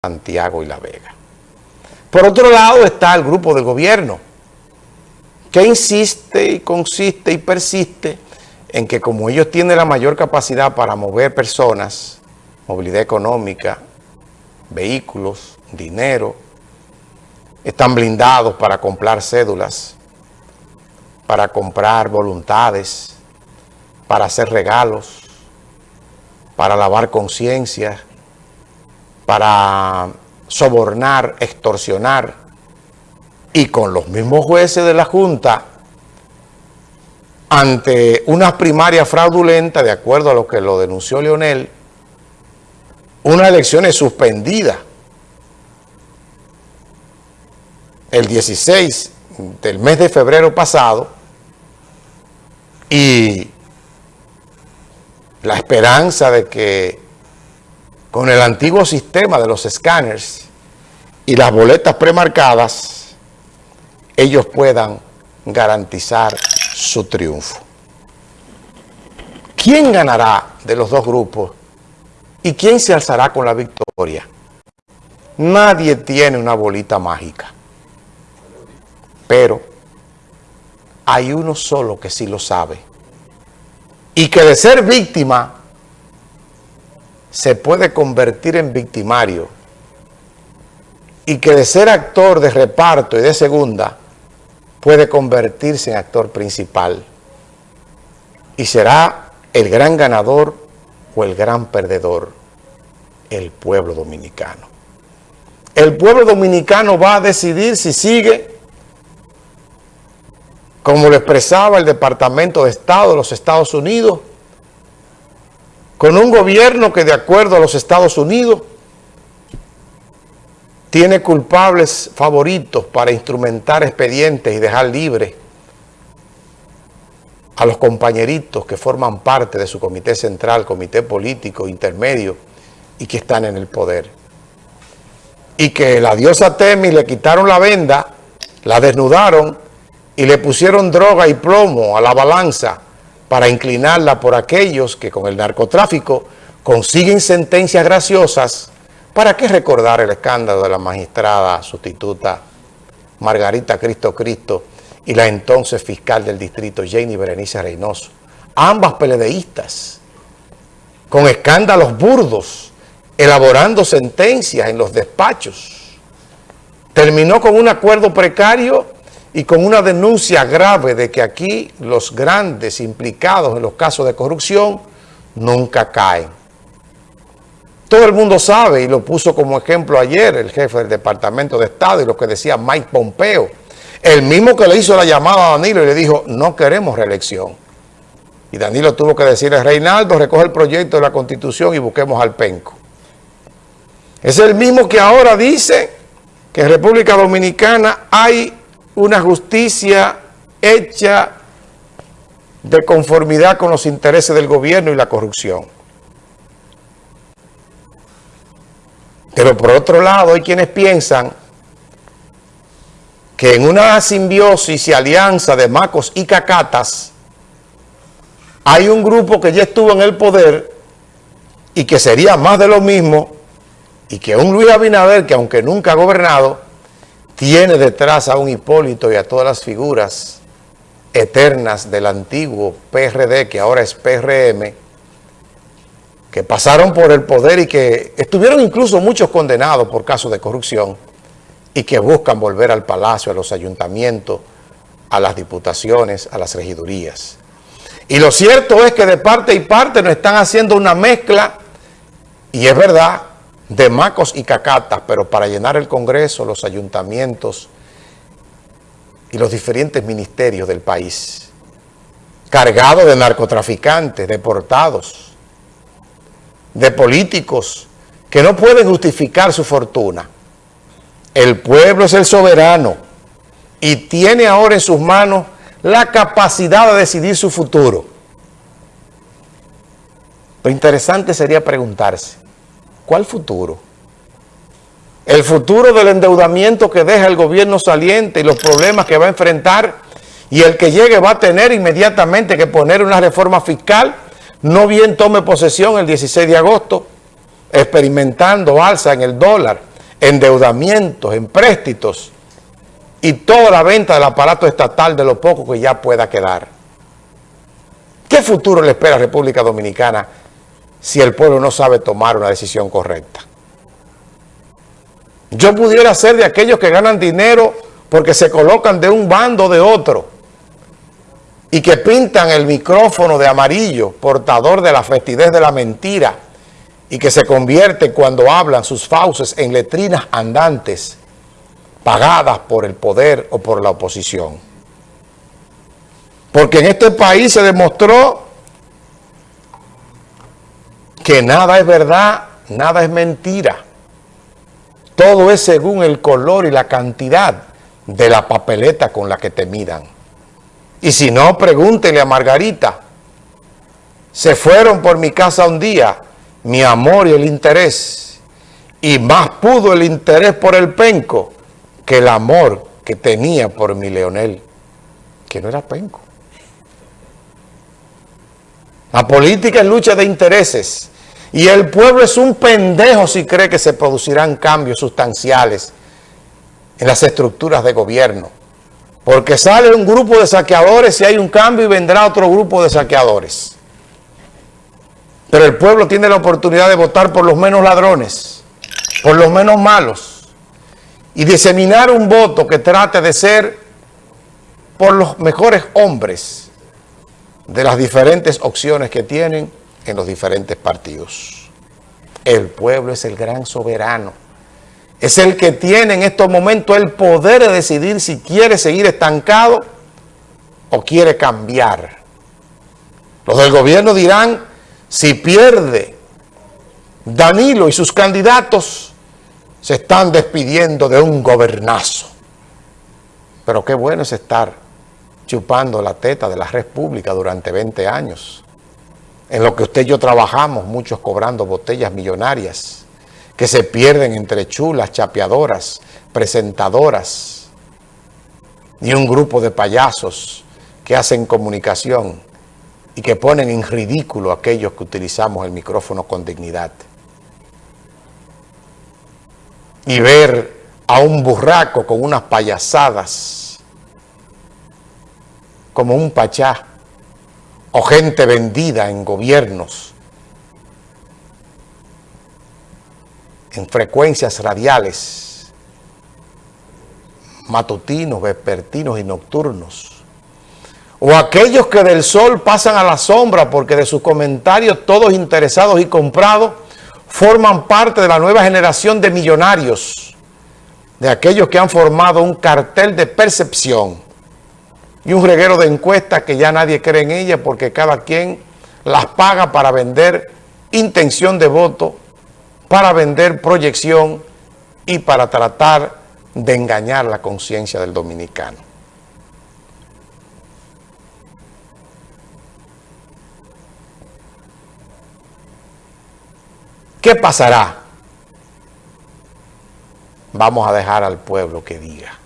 Santiago y La Vega. Por otro lado está el grupo del gobierno, que insiste y consiste y persiste en que como ellos tienen la mayor capacidad para mover personas, movilidad económica, vehículos, dinero, están blindados para comprar cédulas, para comprar voluntades, para hacer regalos, para lavar conciencia, para sobornar, extorsionar, y con los mismos jueces de la Junta, ante una primaria fraudulenta, de acuerdo a lo que lo denunció Leonel, unas elecciones suspendidas el 16 del mes de febrero pasado y la esperanza de que con el antiguo sistema de los escáneres y las boletas premarcadas, ellos puedan garantizar su triunfo. ¿Quién ganará de los dos grupos y quién se alzará con la victoria? Nadie tiene una bolita mágica, pero hay uno solo que sí lo sabe y que de ser víctima se puede convertir en victimario y que de ser actor de reparto y de segunda puede convertirse en actor principal y será el gran ganador o el gran perdedor, el pueblo dominicano. El pueblo dominicano va a decidir si sigue, como lo expresaba el Departamento de Estado de los Estados Unidos, con un gobierno que de acuerdo a los Estados Unidos tiene culpables favoritos para instrumentar expedientes y dejar libre a los compañeritos que forman parte de su comité central, comité político, intermedio y que están en el poder. Y que la diosa Temis le quitaron la venda, la desnudaron y le pusieron droga y plomo a la balanza para inclinarla por aquellos que con el narcotráfico consiguen sentencias graciosas. ¿Para qué recordar el escándalo de la magistrada sustituta Margarita Cristo Cristo y la entonces fiscal del distrito Jenny Berenice Reynoso? Ambas peledeístas, con escándalos burdos, elaborando sentencias en los despachos. Terminó con un acuerdo precario y con una denuncia grave de que aquí los grandes implicados en los casos de corrupción nunca caen. Todo el mundo sabe, y lo puso como ejemplo ayer el jefe del Departamento de Estado y lo que decía Mike Pompeo, el mismo que le hizo la llamada a Danilo y le dijo, no queremos reelección. Y Danilo tuvo que decirle, Reinaldo, recoge el proyecto de la Constitución y busquemos al penco. Es el mismo que ahora dice que en República Dominicana hay una justicia hecha de conformidad con los intereses del gobierno y la corrupción. Pero por otro lado hay quienes piensan que en una simbiosis y alianza de macos y cacatas hay un grupo que ya estuvo en el poder y que sería más de lo mismo y que un Luis Abinader que aunque nunca ha gobernado tiene detrás a un Hipólito y a todas las figuras eternas del antiguo PRD, que ahora es PRM, que pasaron por el poder y que estuvieron incluso muchos condenados por casos de corrupción y que buscan volver al palacio, a los ayuntamientos, a las diputaciones, a las regidurías. Y lo cierto es que de parte y parte nos están haciendo una mezcla, y es verdad, de macos y cacatas, pero para llenar el Congreso, los ayuntamientos y los diferentes ministerios del país, cargados de narcotraficantes, deportados, de políticos que no pueden justificar su fortuna. El pueblo es el soberano y tiene ahora en sus manos la capacidad de decidir su futuro. Lo interesante sería preguntarse, ¿Cuál futuro? El futuro del endeudamiento que deja el gobierno saliente y los problemas que va a enfrentar y el que llegue va a tener inmediatamente que poner una reforma fiscal, no bien tome posesión el 16 de agosto, experimentando alza en el dólar endeudamientos, empréstitos y toda la venta del aparato estatal de lo poco que ya pueda quedar. ¿Qué futuro le espera a República Dominicana si el pueblo no sabe tomar una decisión correcta? Yo pudiera ser de aquellos que ganan dinero porque se colocan de un bando de otro y que pintan el micrófono de amarillo, portador de la festidez de la mentira, y que se convierte cuando hablan sus fauces en letrinas andantes, pagadas por el poder o por la oposición. Porque en este país se demostró que nada es verdad, nada es mentira. Todo es según el color y la cantidad de la papeleta con la que te midan. Y si no, pregúntele a Margarita. Se fueron por mi casa un día, mi amor y el interés. Y más pudo el interés por el penco que el amor que tenía por mi Leonel, que no era penco. La política es lucha de intereses. Y el pueblo es un pendejo si cree que se producirán cambios sustanciales en las estructuras de gobierno. Porque sale un grupo de saqueadores y hay un cambio y vendrá otro grupo de saqueadores. Pero el pueblo tiene la oportunidad de votar por los menos ladrones, por los menos malos, y diseminar un voto que trate de ser por los mejores hombres de las diferentes opciones que tienen en los diferentes partidos. El pueblo es el gran soberano. Es el que tiene en estos momentos el poder de decidir si quiere seguir estancado o quiere cambiar. Los del gobierno dirán, si pierde Danilo y sus candidatos, se están despidiendo de un gobernazo. Pero qué bueno es estar chupando la teta de la República durante 20 años en lo que usted y yo trabajamos, muchos cobrando botellas millonarias, que se pierden entre chulas, chapeadoras, presentadoras, y un grupo de payasos que hacen comunicación y que ponen en ridículo a aquellos que utilizamos el micrófono con dignidad. Y ver a un burraco con unas payasadas, como un pachá, gente vendida en gobiernos, en frecuencias radiales, matutinos, vespertinos y nocturnos, o aquellos que del sol pasan a la sombra porque de sus comentarios todos interesados y comprados forman parte de la nueva generación de millonarios, de aquellos que han formado un cartel de percepción y un reguero de encuestas que ya nadie cree en ellas porque cada quien las paga para vender intención de voto, para vender proyección y para tratar de engañar la conciencia del dominicano. ¿Qué pasará? Vamos a dejar al pueblo que diga.